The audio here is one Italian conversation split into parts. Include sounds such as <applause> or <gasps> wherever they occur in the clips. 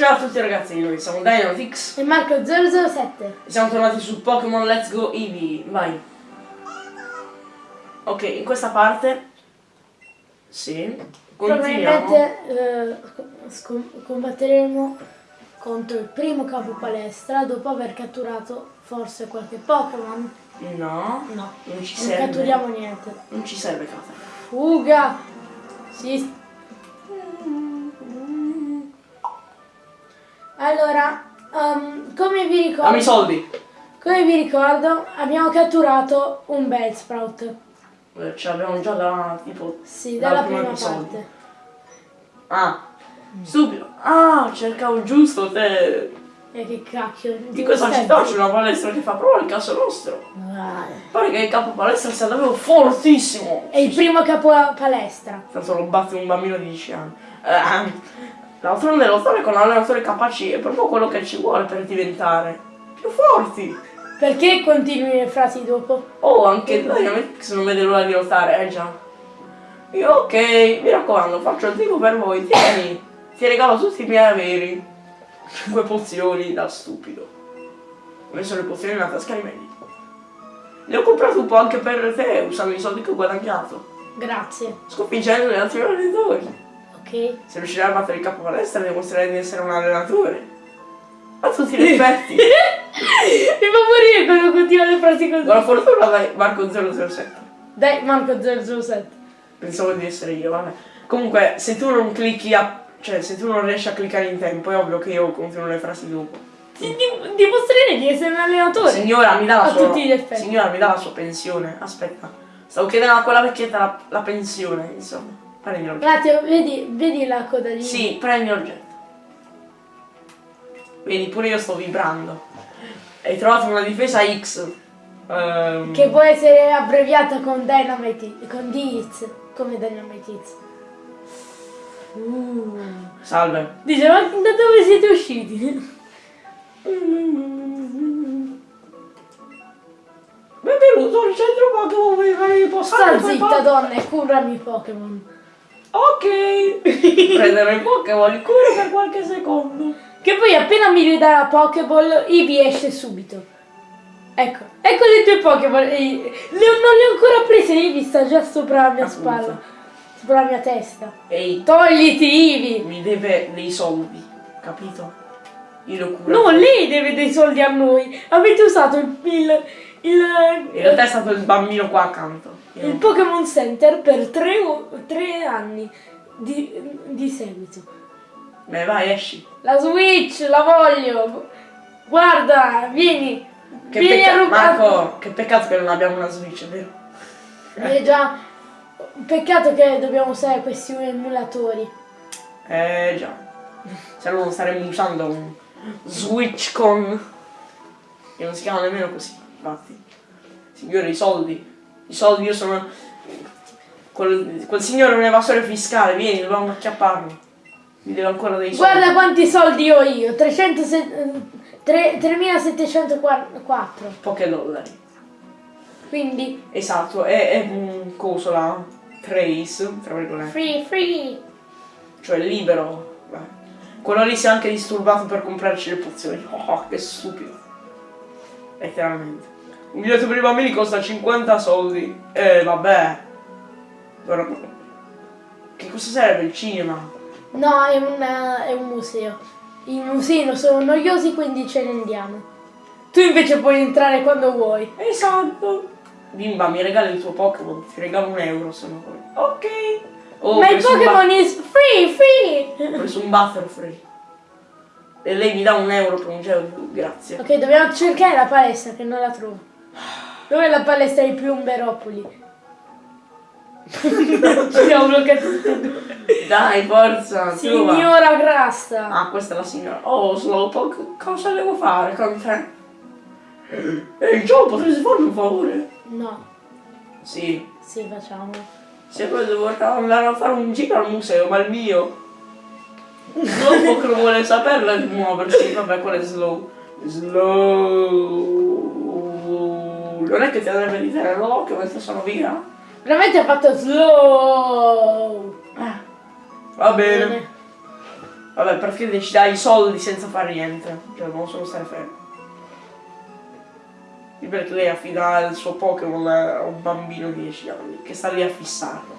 Ciao a tutti ragazzi, noi siamo Dynamix E Marco 007. e siamo tornati su Pokémon Let's Go Eevee, vai. Ok, in questa parte, sì. Probabilmente eh, combatteremo contro il primo capo palestra dopo aver catturato forse qualche Pokémon. No, No, non ci non serve. catturiamo niente. Non ci serve Kata. Fuga! Sì. Allora, um, come vi ricordo... Dammi i soldi. Come vi ricordo, abbiamo catturato un Bellsprout. Eh, Ce l'abbiamo già da tipo Sì, dal dalla prima episodio. parte. Ah, stupido. Ah, cercavo giusto te. E che cacchio. Di questa città c'è una palestra che fa proprio il caso nostro. Ah, Pare che il capo palestra sia davvero fortissimo. È il primo capo palestra. Tanto lo batte un bambino di 10 anni. D'altronde lottare con allenatori capaci è proprio quello che ci vuole per diventare più forti. Perché continui le frasi dopo? Oh, anche Dynamix non vede l'ora di lottare, eh già. Io ok, mi raccomando, faccio il tipo per voi, tieni. Ti regalo tutti i miei averi. 5 pozioni da stupido. Ho messo le pozioni nella tasca di Mandy. Ne ho comprato un po' anche per te, usando i soldi che ho guadagnato. Grazie. Sconfiggendo gli altri allenatori. Ok. Se riuscirai a battere il capo palestra dimostrerai di essere un allenatore. A tutti gli effetti. <laughs> Mi fa morire quando continua le frasi così. Buona fortuna dai Marco 007. Dai, Marco 007. Pensavo di essere io, vabbè. Comunque, se tu non clicchi a... Cioè, se tu non riesci a cliccare in tempo, è ovvio che io continuo le frasi dopo. Ti dim- dimostrerei di essere un allenatore. Signora, mi dà la A sua... tutti gli effetti. Signora, mi dà la sua pensione. Aspetta. Stavo chiedendo a quella vecchietta la, la pensione, insomma. Prendi Un l'oggetto. attimo, vedi, vedi la coda di... Sì, prendi l'oggetto. Vedi, pure io sto vibrando. Hai trovato una difesa X. Ehm, Che può essere abbreviata con Dynamite, con DITS, come Dynamite Hits. Uh. Salve. Dice, ma da dove siete usciti? Benvenuto al centro Pokémon per fare il Sta zitta donna e curami i Pokémon. Ok. <laughs> Prendere i Pokémon, li curo per qualche secondo. Che poi appena mi ridà la Pokéball, Eevee esce subito. Ecco, ecco le tue Pokéball. Le- non le ho ancora prese, Eevee sta già sopra la mia Appunto. spalla. Sopra la mia testa. Ehi, Togliti Eevee! mi deve dei soldi, capito? Io lo curo. No, lei deve dei soldi a noi. Avete usato il, il, il, In realtà è stato il bambino qua accanto. Io- il Pokémon Center per tre, tre anni di, di seguito. Beh, vai, esci. La Switch, la voglio. Guarda, vieni. Che vieni a rubare. Marco, che peccato che non abbiamo una Switch, vero? Eh già, peccato che dobbiamo usare questi emulatori. Eh già. Se no non staremmo usando un Switch con. Che non si chiama nemmeno così, infatti. Signore, i soldi. I soldi io sono. Quel, quel signore è un evasore fiscale, vieni, dobbiamo acchiapparlo. Mi deve ancora dei soldi. Guarda quanti soldi ho io, 300 se- tre- 3704. Poche dollari. Quindi, Esatto, è, è un coso là. Trace, tra virgolette. free, free. Cioè libero. Beh. Quello lì si è anche disturbato per comprarci le pozioni. <laughs> Oh, che stupido. Letteralmente. Un biglietto per i bambini costa 50 soldi. Eh, vabbè. Ora- Che cosa serve il cinema? No, è un, è un museo. I musei sono noiosi, quindi ce ne andiamo. Tu invece puoi entrare quando vuoi. Esatto. Bimba, mi regali il tuo Pokémon. Ti regalo un euro se non vuoi. Ok. Oh, Ma il Pokémon is free, free. Ho preso un Butterfree. E lei mi dà un euro per un gelo grazie. Ok, dobbiamo cercare la palestra che non la trovo. Dov'è la palestra di Piumberopoli? Ci siamo bloccati tutti e due. Dai, forza. trova. Signora Grassa. Ah, questa è la signora. Oh, Slowpoke, cosa devo fare con te? Ehi, Joe, potresti farmi un favore? No, Sì. sì, facciamo. Se poi devo andare a fare un giro al museo, ma il mio. Slowpoke non vuole saperla di muoversi. Vabbè, quello è slow. Slow. Non è che ti andrebbe di tenere l'occhio mentre sono via? Veramente ha fatto slow. Eh. Va bene. Vabbè, perché ci dai i soldi senza fare niente. Cioè, non solo stare fermo. Perché lei affida il suo Pokémon a un bambino di 10 anni che sta lì a fissarlo.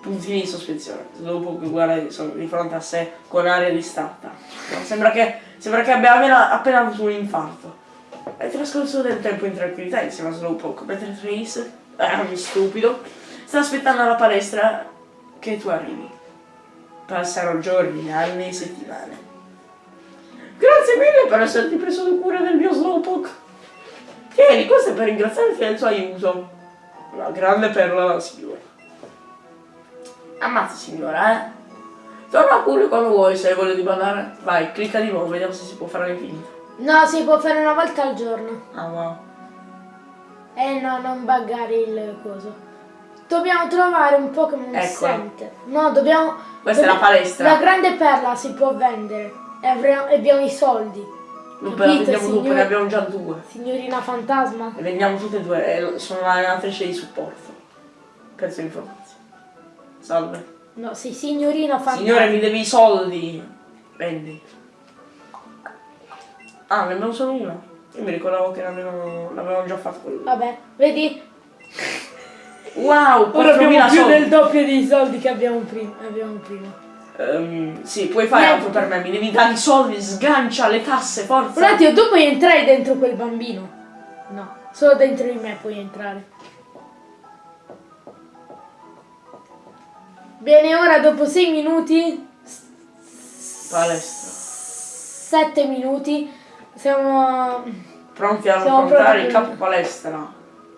Puntini di sospensione. Slowpoke guarda di, sono di fronte a sé con aria distratta. No, sembra, che, sembra che abbia appena, appena avuto un infarto. È trascorso del tempo in tranquillità insieme a Slowpoke, mentre Trace, eh, stupido, sta aspettando alla palestra che tu arrivi. Passano giorni, anni, settimane. Grazie mille per esserti preso cura del mio Slowpoke. Tieni, questo è per ringraziarti del tuo aiuto. Una grande perla, signora. Ammazza, signora, eh. Torna pure quando vuoi, se hai voglia di ballare. Vai, clicca di nuovo, vediamo se si può fare l'infinito. No, si può fare una volta al giorno. Ah, wow. Eh no, non buggare il coso. Dobbiamo trovare un Pokémon Eccola. center. No, dobbiamo... Questa è la dobbiamo- palestra. La grande perla si può vendere. E avremo- abbiamo i soldi. Vediamo dopo, signor- ne abbiamo già due. Signorina fantasma. Le vendiamo tutte e due, sono l'allenatrice di supporto. Per sue informazioni. Salve. No, sì, signorina fantasma. Signore, mi devi i soldi. Vendi. Ah, ne abbiamo solo una. Io mi ricordavo che l'avevamo, già fatto quello. Vabbè, vedi? Wow, Ora abbiamo 4.000 più soldi. del doppio dei soldi che abbiamo prima. Abbiamo prima. Ehm, sì, puoi fare altro per me, mi devi dare i soldi, sgancia le tasse, forza. Un attimo, tu puoi entrare dentro quel bambino. No, solo dentro di me puoi entrare. Bene, ora dopo 6 minuti, Palestra. 7 minuti, siamo... Pronti a affrontare il capo palestra.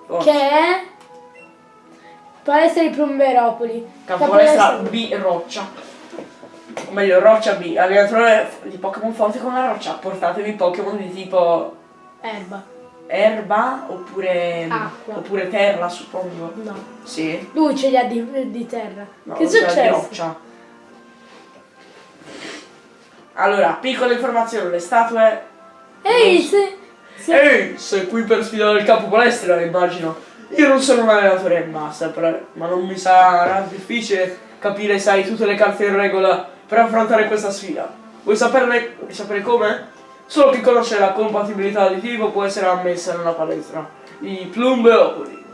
Forza. che è? Palestra di Plomberopoli. Capo palestra B roccia. O meglio, roccia B. Allenatore di Pokémon forte con la roccia. Portatevi Pokémon di tipo Erba. erba oppure, Acqua. oppure terra, suppongo. No. Sì. Lui ce li ha di, di terra. No, che successo? roccia. Allora, piccola informazione, le statue. Ehi, se... se- Ehi, sei qui per sfidare il capo palestra, immagino. Io non sono un allenatore però- ma non mi sarà difficile capire se hai tutte le carte in regola per affrontare questa sfida. Vuoi saperne, vuoi sapere come? Solo chi conosce la compatibilità di tipo può essere ammessa nella palestra di Plumbeopoli.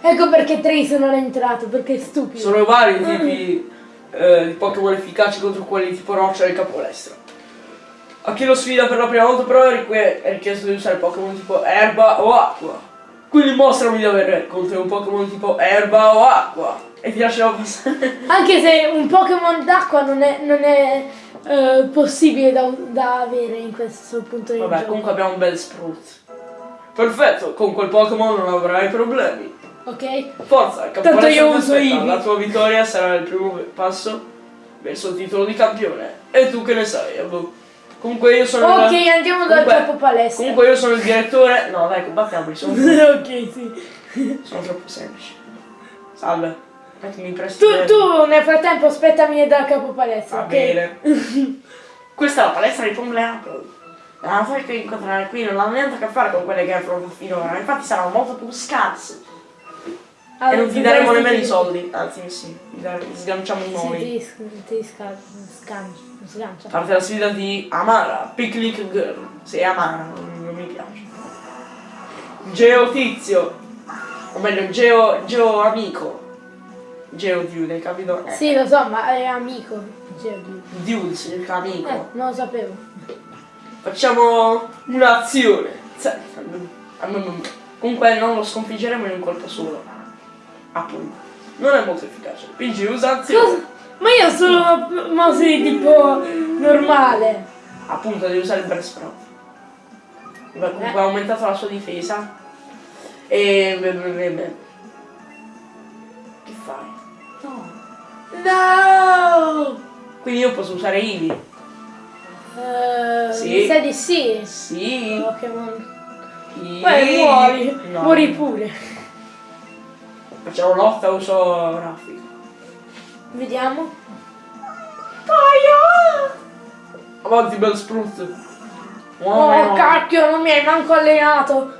Ecco perché Trace non è entrato, perché è stupido. Sono vari tipi eh, di Pokémon efficaci contro quelli tipo roccia e capo palestra. A chi lo sfida per la prima volta però è richie- è richiesto di usare Pokémon tipo erba o acqua. Quindi mostrami di avere con te un Pokémon tipo erba o acqua. E ti lascerò passare. <laughs> Anche se un Pokémon d'acqua non è, non è eh, possibile da, da avere in questo punto di Vabbè, gioco. comunque abbiamo un bel Sprout. Perfetto, con quel Pokémon non avrai problemi. Ok? Forza, Tanto io uso. Eevee. La tua vittoria sarà il primo passo verso il titolo di campione. E tu che ne sai? boh. Comunque io sono Ok, il... andiamo dal Comunque- capo palestra. Comunque io sono il direttore. No, dai, combattiamoli, sono, <laughs> ok, sì. sono troppo semplici. Salve. Mi presti Tu, tu nel frattempo aspettami dal capo palestra, Va ok? bene. <laughs> Questa è la palestra di Pomleapo. La cosa che incontrare qui non ha niente a che fare con quelle che hai affrontato finora. Infatti saranno molto più scarse. Ah, e non ti ti daremo nemmeno i soldi. Anzi, sì, ti ti sganciamo Sì, noi. ti, sc- ti sca- sgancia. Sgancia. Parte la sfida di Amara, Picnic Girl. Sei Amara, non, non mi piace. Geo Tizio. O meglio, Geo, Geo Amico. Geo Dude, hai capito? Eh, Sì, lo so, ma è amico. Cioè, Dude significa amico. eh, non lo sapevo. Facciamo un'azione. Comunque non lo sconfiggeremo in un colpo solo. Appunto. Non è molto efficace. Quindi usa azione. Cosa? Ma io sono mouse di tipo normale. Appunto devi usare il breast sprout. Beh, comunque ha aumentato la sua difesa. E. beh, beh, beh. Che fai? No. No! Quindi io posso usare Eevee. Eh, Sì. Mi sa di sì. Sì. Pokémon. Poi muori. No. Muori pure. Facciamo lotta uso raffica. Vediamo. Avanti, bel sprut. Oh, cacchio, non mi hai manco allenato.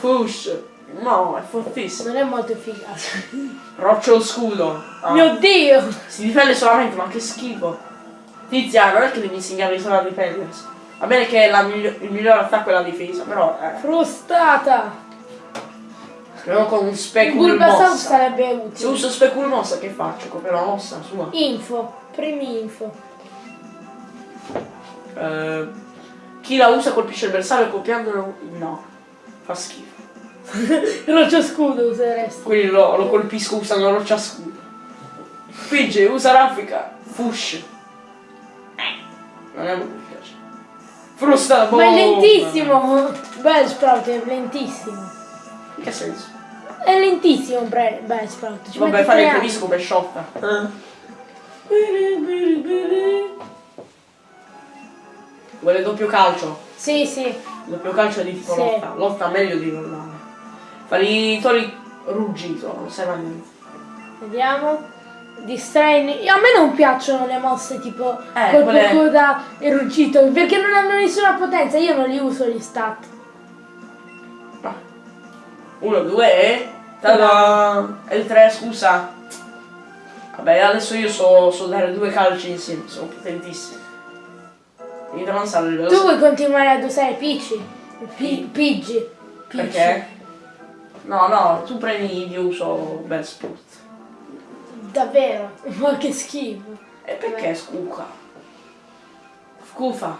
Push. No, è fortissimo. Non è molto efficace. Roccio scudo. Ah, Mio dio. Si difende solamente, ma che schifo. Tizia, non è che devi insegnarli solo a difendersi. Va bene che la migli- il miglior attacco è la difesa, però eh, Frustata. Non con un specul Bulbasaur mossa. sarebbe Se utile. uso specul mossa che faccio? Copio la mossa sua. Info. Primi info. Eh, chi la usa colpisce il bersaglio copiandolo. No. Fa schifo. <laughs> Roccia scudo useresti. Quindi lo, lo colpisco usando roccia scudo. Spinge, usa raffica. Fush. Eh, Non è molto piace. Frusta Ma è boh. lentissimo. Bellsprout è lentissimo. In che senso? È lentissimo Bre- Bellsprout. Ci Vabbè, mette fare tre il anni. previsto come sciotta. Vuole doppio calcio. Sì, sì. Doppio calcio è di tipo Sì. lotta. Lotta meglio di normale. Fare i tori ruggito, non serve a niente. Vediamo. Distrain. A me non piacciono le mosse tipo Eh, colpo quelle- coda e ruggito perché non hanno nessuna potenza. Io non li uso gli stat. Va. Uno, due e. Tada! E il tre, scusa. Vabbè, adesso io so, so dare due calci insieme, sono potentissimi. Devi avanzare il Tu vuoi continuare ad usare Picci? Pi- Pidgey. Pidgey. Perché? No, no, tu prendi io uso Bellsport. Davvero? <laughs> Ma che schifo. E perché scuca? Scufa.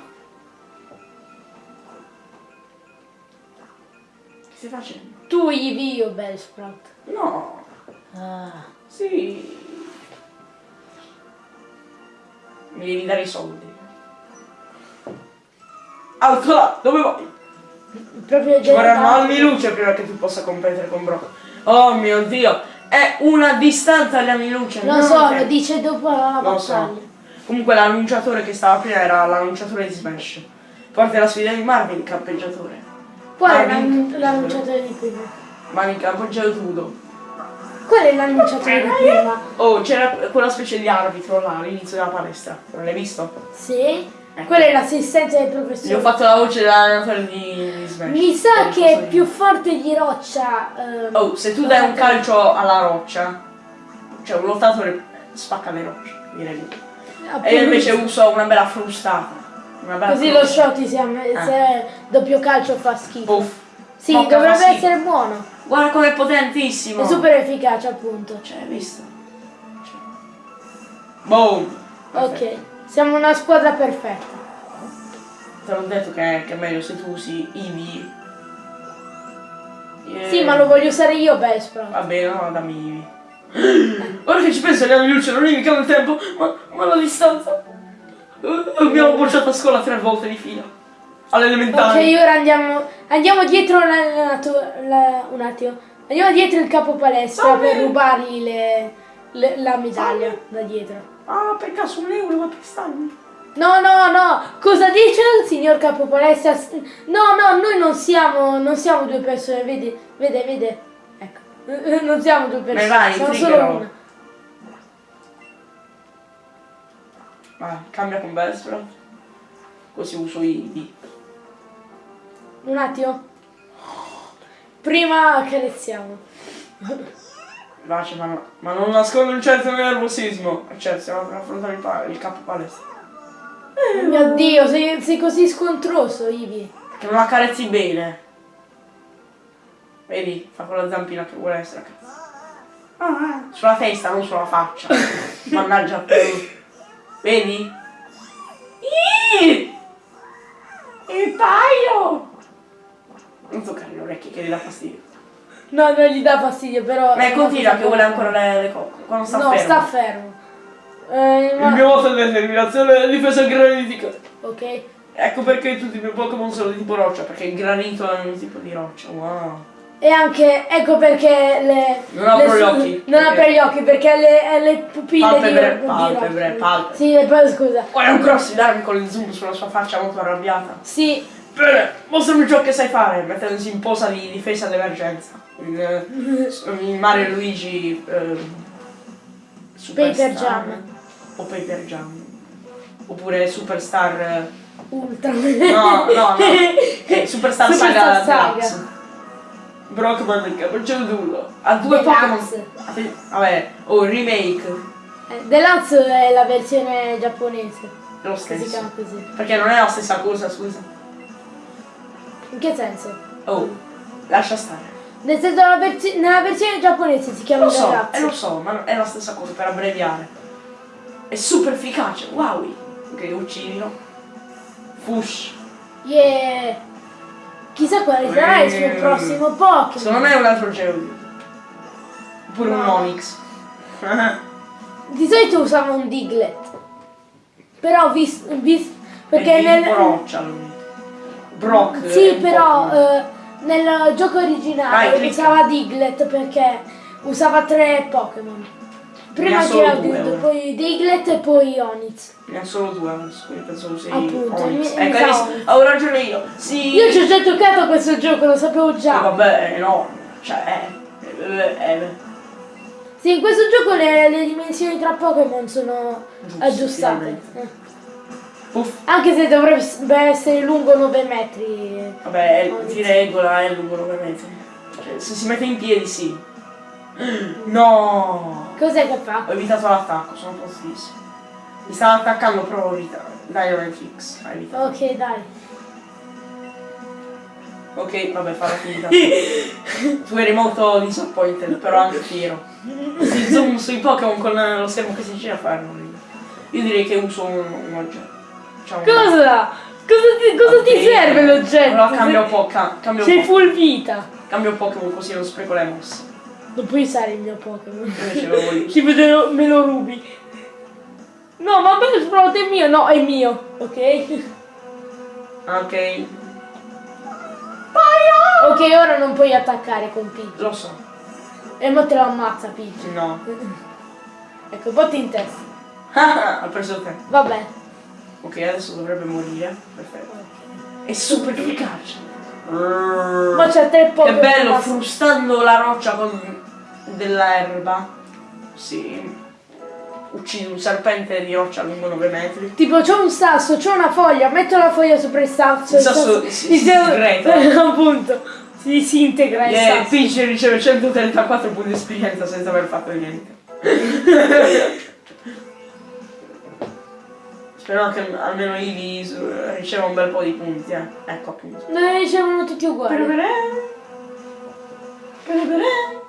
Che stai facendo? Tu Eevee io Bellsprout. No, Ah. sì. Mi devi dare i soldi. Alto là, dove vai? Proprio Ci vorranno anni luce prima che tu possa competere con Brock. Oh mio dio, è una distanza agli anni luce. Lo so, lo dice dopo la Lo so. Comunque l'annunciatore che stava prima era l'annunciatore di Smash. Forte la sfida di Marvin, il campeggiatore. Qual è l'annunciatore di prima? Marvin campeggiatore. Qual è l'annunciatore di prima? Oh, c'era quella specie di arbitro là all'inizio della palestra. Non l'hai visto? Sì? Quella è l'assistenza del Gli ho professore. fatto la voce dell'allenatore di, di Smash. Mi sa che è più forte di roccia. ehm, Oh, se tu dai un calcio alla roccia, cioè un lottatore spacca le rocce, direi. appunto. E io invece uso una bella frustata. Bella Così lo shot si amme- se doppio calcio fa schifo. Puff. Sì, Bocca dovrebbe essere buono. Guarda com'è potentissimo. È super efficace appunto. Cioè, hai visto? Cioè. Boom. Perfetto. Ok, siamo una squadra perfetta. Te l'ho detto che, che è meglio se tu usi Eevee. Eh, Sì, ma lo voglio usare io Bellsprout. Va bene, no, dammi Eevee. <gasps> Ora che ci penso, anni luce non indicano il tempo, ma, ma la distanza. Abbiamo bocciato a scuola tre volte di fila. Ok, All'elementare. ora andiamo, andiamo dietro l'allenato- la- un attimo. Andiamo dietro il capo palestra Va per bene. rubargli le- le- la medaglia Va da dietro. Ah, per caso un euro, ma per starmi. No, no, no, cosa dice il signor capo palestra? No, no, noi non siamo, non siamo due persone, vedi, vede, vede. Ecco, <laughs> non siamo due persone, vai, siamo solo una. Vai, cambia con Bellsprout. Così uso Eevee. Un attimo. Prima accarezziamo. Vace, ma, no- ma non nascondo un certo nervosismo. Cioè, stiamo per affrontare il, il capo palestra. Oh mio Dio, sei, sei così scontroso, Ivi. Che non accarezzi bene. Vedi? Fa con la zampina che vuole essere. Ah, Sulla testa, non sulla faccia. <laughs> Mannaggia a te. Vedi? Iii! Il paio! Non toccare le orecchie che gli dà fastidio. No, non gli dà fastidio, però... Ma continua che vuole ancora le, le cocche. Quando sta no, fermo. sta fermo. Eh, ma- Il mio voto è determinazione e difesa granitica. Ok. Ecco perché tutti i miei Pokémon sono di tipo roccia, perché il granito è un tipo di roccia. Wow. E anche, ecco perché le... Non apro gli occhi, Non apre gli occhi perché le, eh, le pupille Palpebre, di, palpebre, palpebre. Sì, e poi scusa. Guarda un cross di darmi con il zoom sulla sua faccia molto arrabbiata. Sì, Bene, mostrami ciò che sai fare, mettendosi in posa di difesa d'emergenza. In, eh, in Mario Luigi eh, Superstar. Paper Jam. O Paper Jam. Oppure Superstar. eh, ultra. No, no, no. <laughs> Eh, Superstar, Superstar Saga, Saga. Deluxe. Brockman il capocciolo Ha due Deluxe. Pokémon. Vabbè, oh, remake. Eh, Deluxe è la versione giapponese. lo si stesso. così. Perché non è la stessa cosa, scusa. In che senso? Oh, lascia stare. Nel senso la versi- nella versione giapponese si chiama Lo so, ragazzi. eh, lo so, ma è la stessa cosa per abbreviare. È super efficace, wow! Ok, uccidilo. Fush. Yeah. Chissà quale sarà il suo Mm. prossimo Pokémon. Secondo me è un altro Geodude. Oppure un No. Onix. <laughs> Di solito usava un Diglett. Però vis, vis- perché È nel tipo roccia lui. Brock. Sì, un però eh, nel gioco originale Vai, usava Diglett perché usava tre Pokémon. Prima due, ora. poi Diglett e poi Onix. Ne ha solo due adesso, quindi penso usi Appunto, mi Ecco, hai visto? Avevo ragione io. Sì. Io ci ho già giocato a questo gioco, lo sapevo Eh, già. vabbè, è enorme. Cioè, eh, eh, eh, Sì, in questo gioco le, le dimensioni tra Pokémon sono Giusto, aggiustate. Eh. Anche se dovrebbe essere lungo 9 metri. Vabbè, di regola è lungo 9 metri. Cioè, se si mette in piedi, sì. No! Cos'è che fa? Ho evitato l'attacco, sono fortissimo. Mi stava attaccando, però ho evitato. Dai, non è fix. Ok, dai. Ok, vabbè, farò finita. <laughs> tu eri molto disappointed, però anche fiero. Si zoom sui Pokémon con lo schermo che si gira a fare. non io. Direi che uso un, un oggetto. Un- Cosa? Cosa ti, cosa ti Ok. serve l'oggetto? Allora cambio un po', ca- cambio un Sei po'. full vita. Cambio Pokémon così non spreco le mosse. Non puoi usare il mio Pokémon. <laughs> Ci vedo, me lo rubi. No, ma bello Sprout è mio. No, è mio. Ok? Ok, Ok, ora non puoi attaccare con Pidgey. lo so. E mo te lo ammazza Pidgey. No. <laughs> Ecco, botti in testa. <laughs> ha preso te. Vabbè. Ok, adesso dovrebbe morire. Perfetto. È super efficace. Ma c'è tre Che Pokémon. bello, ma- frustando la roccia con della erba. Sì. Uccidi un serpente di roccia lungo 9 metri. Tipo c'ho un sasso, c'ho una foglia, metto la foglia sopra il sasso. Il sasso si- si disintegra. <laughs> Appunto. Si disintegra il Yeah, sasso. Peach riceve 134 punti di esperienza senza aver fatto niente. <laughs> Spero che almeno Eevee su- riceva un bel po' di punti, eh. Ecco appunto. Non ne ricevono tutti uguali. Perverè. Perverè. Ah, Perverè.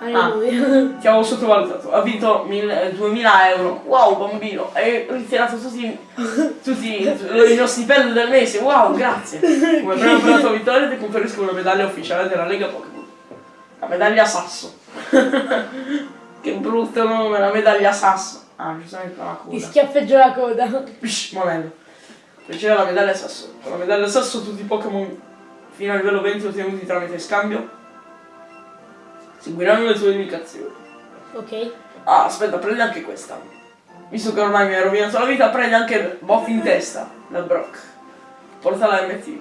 Ah, ti avevo sottovalutato. Ha vinto mille- 2000 euro. Wow, bambino. Hai ritirato tutti, tutti il mio stipendio del mese. Wow, grazie. Come prima <laughs> per la tua vittoria ti conferisco una medaglia ufficiale della Lega Pokémon. La medaglia Sasso. <laughs> che brutto nome, la medaglia Sasso. Ah, giustamente la Ti coda. schiaffeggio la coda. Psh, monello. Riceve la medaglia Sasso. Con la medaglia Sasso tutti i Pokémon fino a livello 20 ottenuti tramite scambio seguiranno le tue indicazioni. Ok. Ah, aspetta, prendi anche questa. Visto che ormai mi hai rovinato la vita, prendi anche Boff in testa da Brock. Porta la MT.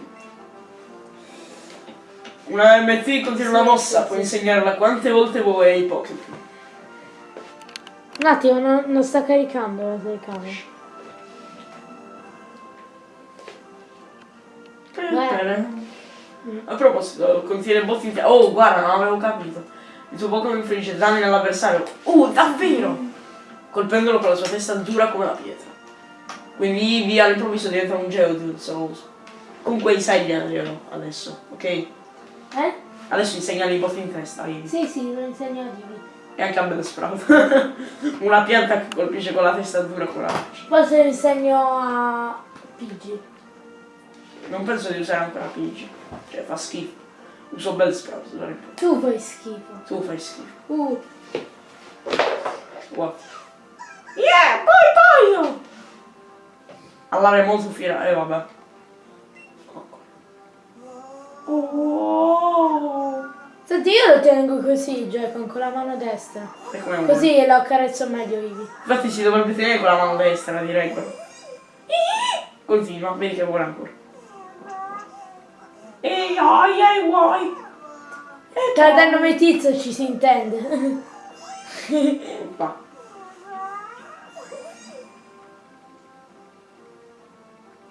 Una MT contiene una mossa, puoi insegnarla quante volte vuoi ai Pokémon. Un attimo, non, non sta caricando la telecamera. A proposito, contiene botti in testa. Oh, guarda, non avevo capito. Il tuo Pokémon infligge danni all'avversario. Uh, davvero! Colpendolo con la sua testa dura come la pietra. Quindi Eevee all'improvviso diventa un Geodude, uso. Comunque insegnalielo adesso, ok? Eh? Adesso insegnali i botti in testa Eevee. Sì, sì, lo insegno a Divi. E anche a Bellsprout. <laughs> Una pianta che colpisce con la testa dura con la roccia. Poi se lo insegno a Pidgey. Non penso di usare ancora Pidgey. Cioè, fa schifo. Uso Bellsprout, d'ora in poi. Tu fai schifo. Tu fai schifo. Uh, Wow. Yeah, poi poi! All'area molto fiera, e vabbè. Oh. Senti, io lo tengo così, Joy-Con, con la mano destra. Così lo accarezzo meglio Ivi. Infatti si dovrebbe tenere con la mano destra, direi quello. Continua, vedi che vuole ancora. Ehi, ai, ai, vuoi. Tra dal nome tizio ci si intende. Va.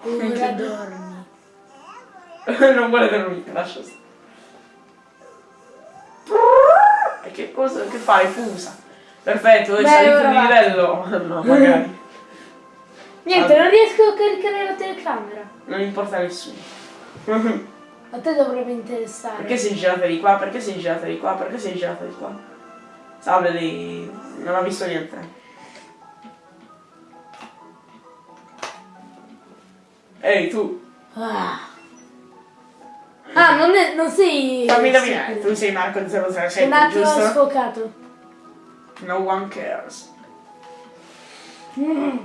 Ora dormi. <laughs> non vuole dormire, lascia stare. E che cosa che fai? Fusa. Perfetto, dove ora di livello? <laughs> No, magari. Niente, Ah. non riesco a caricare la telecamera. Non importa a nessuno. <laughs> A te dovrebbe interessare. Perché sei girata di qua? Perché sei girata di qua? Perché sei girata di qua? Salve lì. Non ha visto niente. Ehi tu, Ah, Ah, non, è, non sei... fammi indovinare, tu sei Marco Un 007, attimo giusto? sfocato. No one cares. Mm.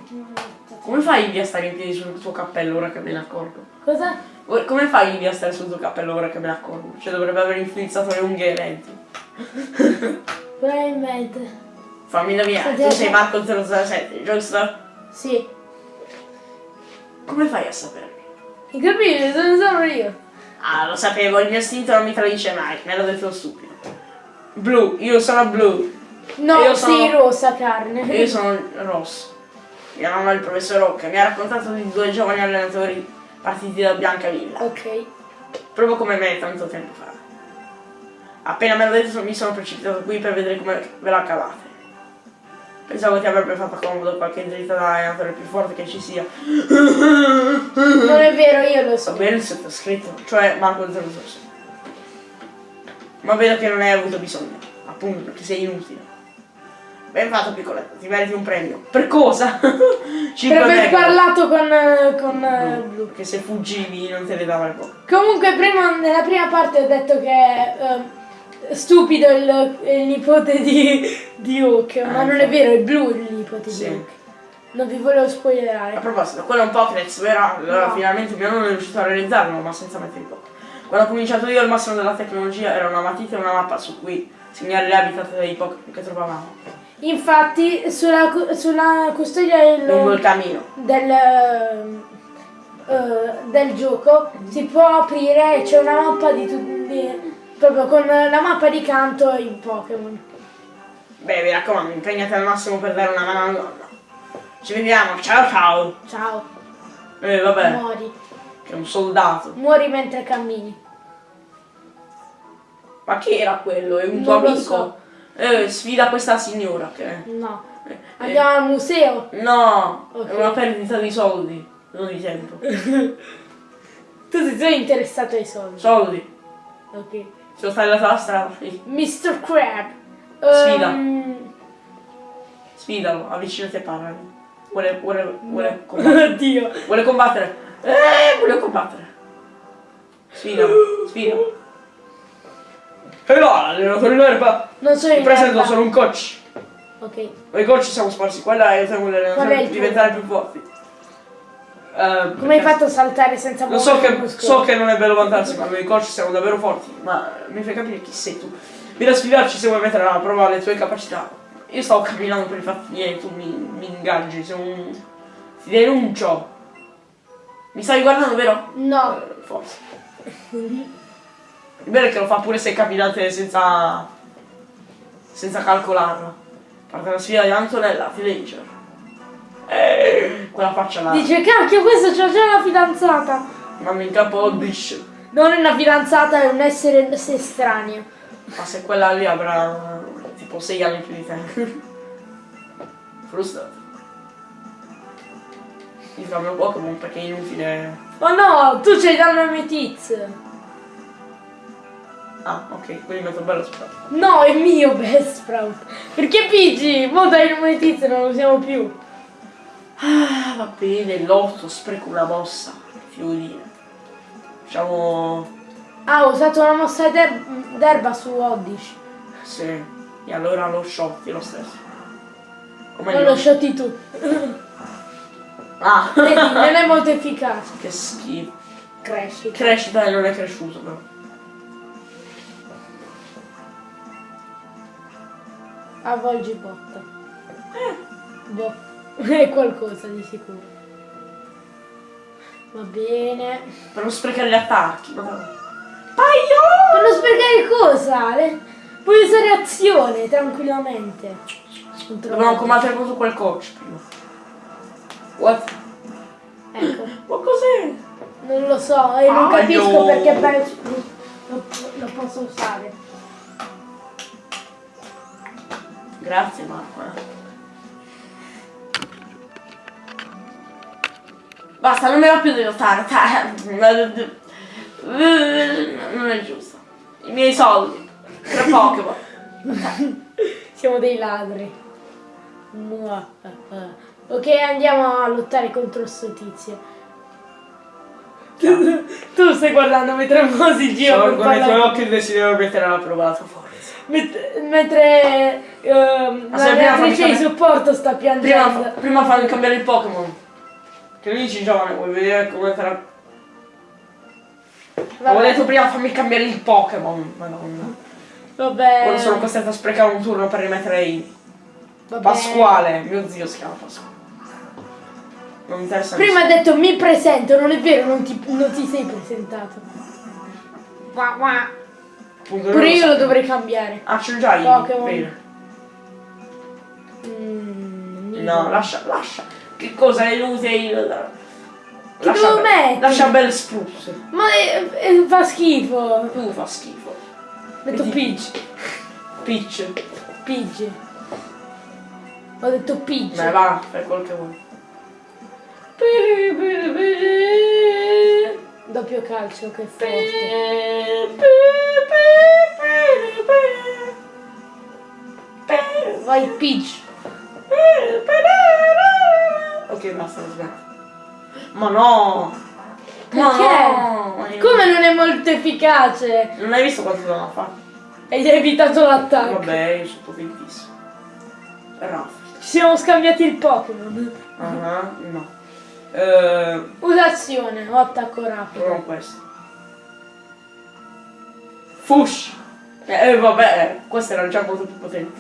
Come fai a stare in piedi sul tuo cappello ora che me ne accorgo? Cosa? Come fai a stare sul tuo cappello ora che me ne accorgo? Cioè dovrebbe aver influenzato le unghie e lenti. <laughs> Probabilmente. Fammi indovinare, tu sei. Marco 007, giusto? Sì. Come fai a saperlo? Incredibile, non sono io. Ah, lo sapevo, il mio istinto non mi tradisce mai, me l'ha detto lo stupido. Blu, io sono blu, No, Io sei sono- rossa carne. io sono rosso. Mia mamma è il professor Rocca, mi ha raccontato di due giovani allenatori partiti da Biancavilla, Ok. proprio come me tanto tempo fa. Appena me l'ha detto mi sono precipitato qui per vedere come ve la cavate. Pensavo ti avrebbe fatto comodo qualche dritta da allenatore più forte che ci sia. Non è vero, io lo So so. bene il sottoscritto, cioè Marco 006. Ma vedo che non hai avuto bisogno, appunto perché sei inutile. Ben fatto piccoletto, ti meriti un premio. Per cosa? <laughs> Per 5 aver parlato con, eh, con eh, Blu. Perché se fuggivi non te ne dava le poche. Comunque prima, nella prima parte ho detto che eh, stupido il, il nipote di, di Hook, ma Ah, non è vero, è Blu il nipote Sì. di Hook. Non vi volevo A spoilerare. proposito, quello è un Pokédex, vero? Allora No. finalmente mio nonno è riuscito a realizzarlo, ma senza mettere i Poké. Quando ho cominciato io il massimo della tecnologia era una matita e una mappa su cui segnare le habitat dei Pokémon che trovavamo. Infatti sulla, sulla custodia del, del, eh, del gioco si può aprire e c'è una mappa di tutti proprio con la mappa di canto e i Pokémon. Beh, mi raccomando, impegnati al massimo per dare una mano al nonno. Ci vediamo, ciao ciao! Ciao, Eh, vabbè, muori. che è un soldato. Muori mentre cammini. Ma chi era quello? È un Non tuo amico? so. Eh, sfida questa signora che... No. eh, Andiamo al museo. eh, no, Ok. è una perdita di soldi, non di tempo. <laughs> Tu sei solo interessato ai soldi. Soldi. Ok. Se lo stai dalla strada. Mr. Crab. Sfida. Ehm, Sfidalo, avvicinati e parlami. Vuole, vuole, vuole <laughs> combattere. Oddio. Vuole combattere. Eh, vuole combattere. Sfidalo, sfidalo. E no, allenatore in erba. Non sono Mi in presento, erba. sono un coach. Ok. Noi coach siamo sparsi qua e là e il a tuo? diventare più forti. Eh, Come hai fatto a saltare senza Lo so i che, so che non è bello vantarsi, ma noi coach siamo davvero forti. Ma mi fai capire chi sei tu. Vieni a sfidarci se vuoi mettere alla prova le tue capacità. Io stavo camminando per i fatti miei, tu mi, mi ingaggi, sei un. ti denuncio. Mi stai guardando, vero? No. Eh, forse. <laughs> Il bello è che lo fa pure se camminate senza. senza calcolarla. Parte la sfida di Antonella, teenager. Eh, quella faccia là. Dice, cacchio, questo c'ha già una fidanzata. Mamma in capo Oddish. Non è una fidanzata, è un essere estraneo. Ma se quella lì avrà tipo 6 anni più di te. Frustrato. Mi fa il mio Pokémon perché è inutile. Oh no, tu c'hai danno Metiz. Ah, ok, quindi metto bello spazio. No, è mio Best Sprout. Perché Pigi? Mo dai il Metiz non lo usiamo più. Ah, va bene, l'otto, spreco una mossa. Fiorina. Facciamo. Ah, ho usato una mossa d'er- d'erba su Oddish. Sì. E allora lo shotti lo stesso. Come Non no? lo shotti tu. Ah, Vedi, non è molto efficace. che schifo. Cresci. Crescita e non è cresciuto però. Avvolgi botta. Boh. <laughs> È qualcosa di sicuro. Va bene. Per non sprecare gli attacchi. Ma... Per non sprecare cosa? Le- Puoi usare azione tranquillamente. Dobbiamo combattere contro quel coach prima. What? Ecco, <laughs> Ma cos'è? non lo so e non capisco perché pe- lo, lo posso usare. Grazie Marco. Basta, non mi va più di lottare. Non è giusto. I miei soldi. Tre Pokémon. Siamo dei ladri. Ok, andiamo a lottare contro sto tizio. tu stai guardando mentre Mo si gira con i tuoi occhi il desiderio mettere alla prova la tua forza. Met- mentre prima l'allenatrice fammi di supporto sta Prima, piangendo. prima fammi cambiare il Pokémon. Che lui dici giovane, vuoi vedere come te la... Vabbè, Avevo detto prima fammi cambiare il Pokémon. Madonna. vabbè, Ora sono costretto a sprecare un turno per rimettere i... vabbè. Pasquale, mio zio si chiama Pasquale. Non mi interessa Prima ha detto mi presento, non è vero, non ti, non ti sei presentato. Qua, qua. Appunto, Pure io lo dovrei cambiare. Ah, c'ho già i Pokémon. Bene. Mm, No, lascia, lascia. Che cosa le luce il... Che devo be- mettere? Lascia bel spruce. Ma è- è- fa schifo. Tu fa schifo. Vedi? Peach. Peach. Peach. Ho detto Peach. Beh, va, fai quel che vuoi. Doppio calcio, che forte. Vai Peach. Ok, basta, smetto. Ma no! Ma Perché? no! Io- Come non è molto efficace? Non hai visto quanto devono fare? E gli hai evitato l'attacco. Vabbè, io sono potentissimo. Raff. Ci siamo scambiati il Pokémon. Ah, no. Eh, Usa azione o attacco rapido. proviamo questo. Fush! Eh, eh, vabbè, questo era già molto più potente.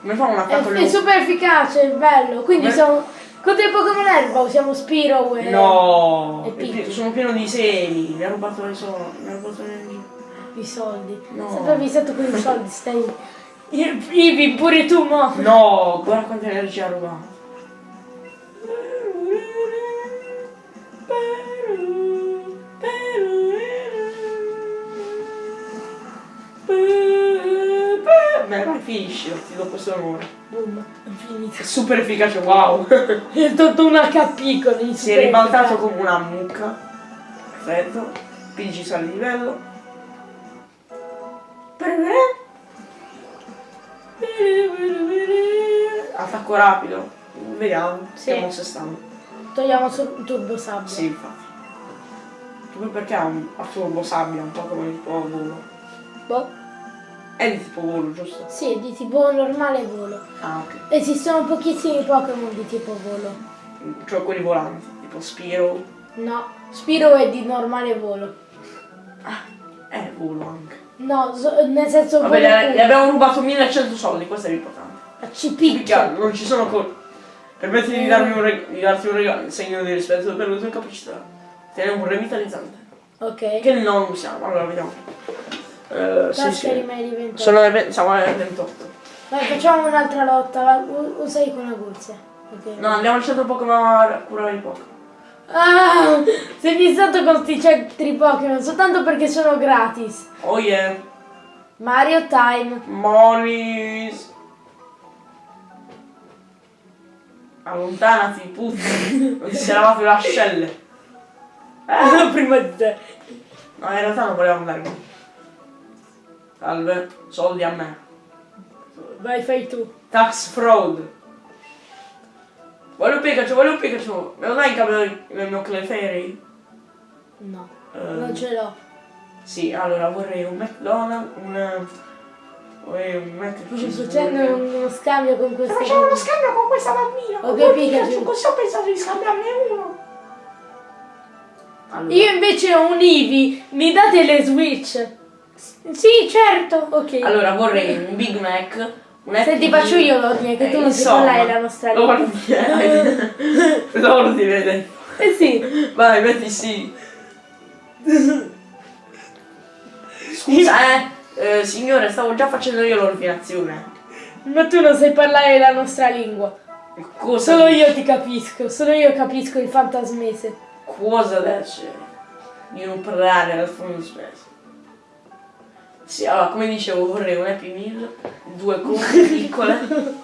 Come fa un È, attacco è super efficace, è bello. Quindi Come- siamo. Contro i Pokémon erba usiamo Spiro e. No! E è pi- sono pieno di semi, mi ha rubato le soldi, mi ha rubato le I soldi. No. Sempre avvisato con i soldi, stai. <laughs> Ivi, pure tu, mo. No, guarda quanta energia ha rubato. Beh, vai, finisci, ti do questo onore. Boom, è finito. È super efficace, wow. <laughs> È tutto un HP con i si è ribaltato come una mucca. Perfetto. Pigi sale di livello. Attacco rapido. Vediamo. Sì. Mosse stanno. Togliamo su- Turbo Sabbia. Sì, infatti. Poi perché ha un turbo sabbia, un po' come il tuo volo. Boh. È di tipo volo, giusto? Sì, di tipo normale volo. Ah, ok. Esistono pochissimi Pokémon di tipo volo. Cioè quelli volanti, tipo Spiro. No, Spiro è di normale volo. Ah, è volo anche. No, so- nel senso Vabbè, volo le, abbiamo rubato 1100 soldi, questo è l'importante. A Picchia, non ci sono col... Permetti di, darmi un reg- di darti un regalo in segno di rispetto per le tue capacità. Tieni un revitalizzante. Ok. Che non usiamo, allora vediamo. Eh, sì, sì. rimedi 28. Sono le ve- siamo alle 28. Vai, facciamo un'altra lotta. Usa con Aguzia. Ok. No, andiamo al centro Pokémon a curare il Pokémon. Ah, sei fissato con sti centri Pokémon soltanto perché sono gratis. Oh yeah. Mario Time. Monis. Allontanati, putti. <laughs> Non ti sei lavato le ascelle. Eh? Prima di te. No, in realtà non volevamo andare qui. Salve, soldi a me. Vai, fai tu. Tax fraud. Voglio un Pikachu, voglio un Pikachu. Me lo dai in cambio del mio Clefairy? No, Eh, non ce l'ho. Sì, allora vorrei un McDonald's, un... Vorrei un Sto cheese. facendo uno scambio con questo. Facciamo uno scambio con questa bambina. Ok, con due Pikachu. Pikachu, Così ho pensato di scambiarne uno. Allora, Io invece ho un Eevee, mi date le Switch? Sì, certo. Ok. allora vorrei un Big Mac, un Senti, Happy faccio io l'ordine, che Eh, tu non sai insomma, parlare la nostra lingua. L'ordine, l'ordine. Eh sì. Vai, metti sì. Scusa, eh, eh, signore, stavo già facendo io l'ordinazione. Ma tu non sai parlare la nostra lingua. Cosa Solo io ti capisco, solo io capisco il fantasmese. Cosa dice di non parlare al fondo spesso? Sì, allora, come dicevo, vorrei un Happy Meal, due cookie <laughs> piccole,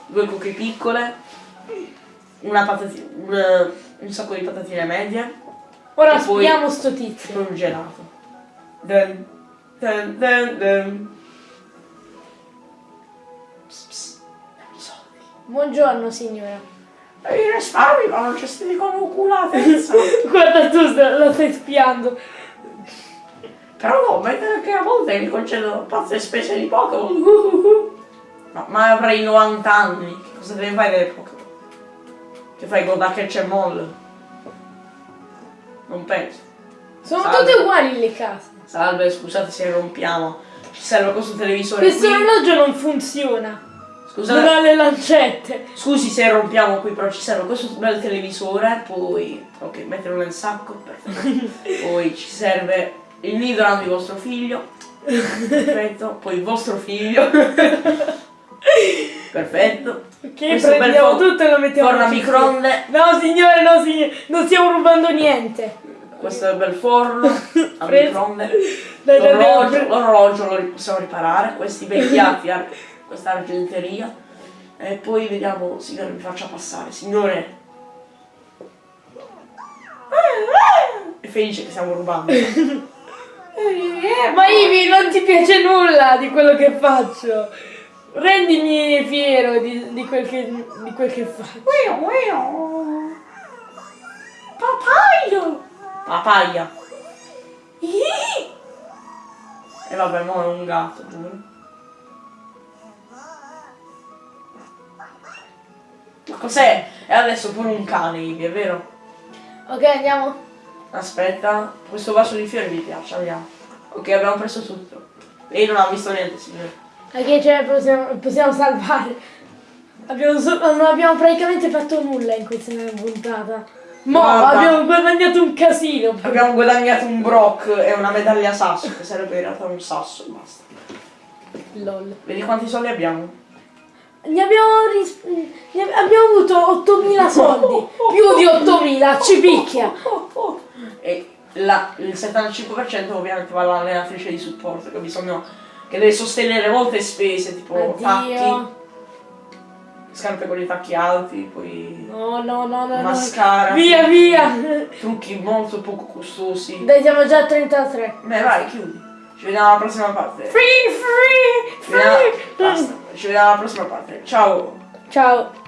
due cookie piccole, una patatina, un, un sacco di patatine medie Ora E spiamo sto e tizio. poi un gelato. Dun, dun, dun, dun. Psst, psst, soldi. Buongiorno signora. E i risparmi vanno gestiti come oculatezza. Guarda tu lo stai spiando. Però no, mettere che a volte mi concedono pazze spese di Pokémon. <laughs> No, ma avrei 90 anni. Che cosa devi fare delle Pokémon? Che fai con da Catch and Moll? Non penso. Sono Salve. tutte uguali le case. Salve, scusate se rompiamo. Ci serve questo televisore Questo orologio non funziona. Non Scusate. ha le lancette. Scusi se rompiamo qui, però ci serve questo bel televisore, poi... Ok, metterlo nel sacco, perfetto. <laughs> poi ci serve il nidoran di vostro figlio. Perfetto. Poi il vostro figlio. <laughs> perfetto. Che Questo bel prendiamo tutto e lo mettiamo Forno a microonde. No signore, no signore, non stiamo rubando niente. Questo è il bel forno <laughs> a microonde. L'orologio, lo possiamo riparare. Questi vecchiati, <laughs> ar- questa argenteria. E poi vediamo, signore, mi faccia passare. Signore. È felice che stiamo rubando. Ma Ivi, non ti piace nulla di quello che faccio. Rendimi fiero di, di quel, che, di quel che faccio. Papaio! Papaya. E vabbè, mo è un gatto, giuro. Ma cos'è? E adesso pure un cane, Ivi, è vero? Ok, andiamo. Aspetta, questo vaso di fiori mi piace, andiamo. Ok, abbiamo preso tutto. Lei non ha visto niente, signore. Ok, cioè possiamo, possiamo salvare. Abbiamo so- non abbiamo praticamente fatto nulla in questa puntata. Mo Guarda. abbiamo guadagnato un casino. Abbiamo guadagnato un Brock e una medaglia sasso, che sarebbe in realtà un sasso, basta. LOL. Vedi quanti soldi abbiamo? Ne abbiamo, ne ab- abbiamo avuto 8000 soldi. Più di 8000, ci picchia. <laughs> E la- il 75% ovviamente va all'allenatrice di supporto che ha bisogno che deve sostenere molte spese tipo tacchi, Addio. scarpe con i tacchi alti, poi No, no, no, no. no. mascara, Via, trucchi- via. <laughs> trucchi molto poco costosi. Dai, siamo già a 33. Beh vai, chiudi. Ci vediamo alla prossima parte. Free, free, Ci vediamo- free. basta. Ci vediamo alla prossima parte. Ciao. Ciao.